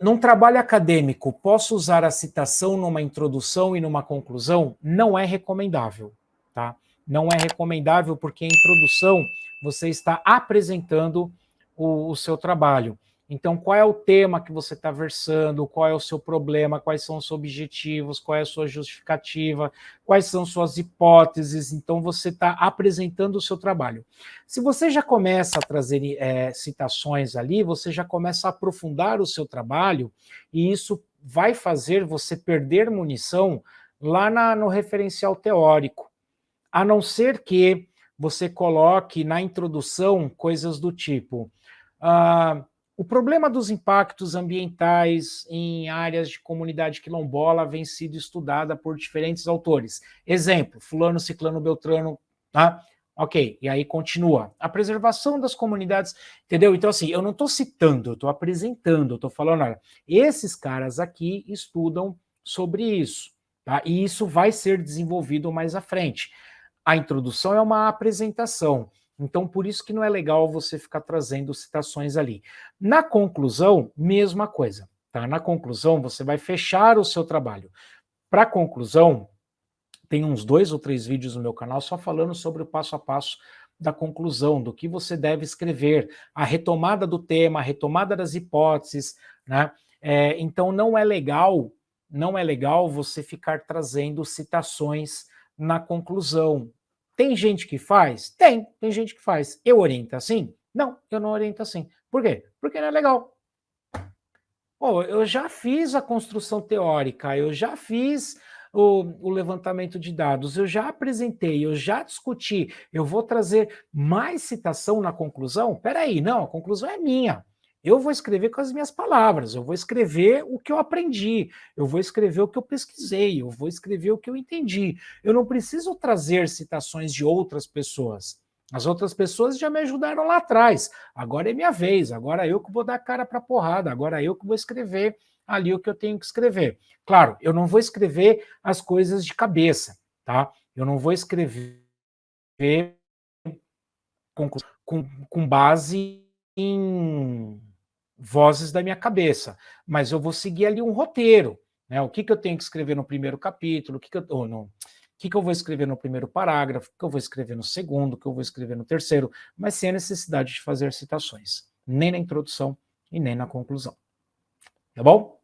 num trabalho acadêmico, posso usar a citação numa introdução e numa conclusão? Não é recomendável, tá? Não é recomendável porque a introdução você está apresentando o, o seu trabalho. Então, qual é o tema que você está versando, qual é o seu problema, quais são os objetivos, qual é a sua justificativa, quais são suas hipóteses, então você está apresentando o seu trabalho. Se você já começa a trazer é, citações ali, você já começa a aprofundar o seu trabalho, e isso vai fazer você perder munição lá na, no referencial teórico, a não ser que você coloque na introdução coisas do tipo... Uh, o problema dos impactos ambientais em áreas de comunidade quilombola vem sido estudada por diferentes autores. Exemplo, fulano, ciclano, beltrano, tá? Ok, e aí continua. A preservação das comunidades, entendeu? Então, assim, eu não estou citando, eu estou apresentando, eu estou falando, olha, esses caras aqui estudam sobre isso, tá? E isso vai ser desenvolvido mais à frente. A introdução é uma apresentação. Então, por isso que não é legal você ficar trazendo citações ali. Na conclusão, mesma coisa. Tá? Na conclusão, você vai fechar o seu trabalho. Para conclusão, tem uns dois ou três vídeos no meu canal só falando sobre o passo a passo da conclusão, do que você deve escrever, a retomada do tema, a retomada das hipóteses, né? É, então não é legal, não é legal você ficar trazendo citações na conclusão, tem gente que faz? Tem, tem gente que faz. Eu oriento assim? Não, eu não oriento assim. Por quê? Porque não é legal. Oh, eu já fiz a construção teórica, eu já fiz o, o, levantamento de dados, eu já apresentei, eu já discuti, eu vou trazer mais citação na conclusão? Peraí, não, a conclusão é minha. Eu vou escrever com as minhas palavras, eu vou escrever o que eu aprendi, eu vou escrever o que eu pesquisei, eu vou escrever o que eu entendi. Eu não preciso trazer citações de outras pessoas. As outras pessoas já me ajudaram lá atrás. Agora é minha vez, agora eu que vou dar cara para porrada, agora eu que vou escrever ali o que eu tenho que escrever. Claro, eu não vou escrever as coisas de cabeça, tá? Eu não vou escrever com, com, com base em vozes da minha cabeça, mas eu vou seguir ali um roteiro, né? O que, que eu tenho que escrever no primeiro capítulo, o que, que eu, no, que, que eu vou escrever no primeiro parágrafo, o que eu vou escrever no segundo, o que eu vou escrever no terceiro, mas sem a necessidade de fazer citações, nem na introdução e nem na conclusão. Tá bom?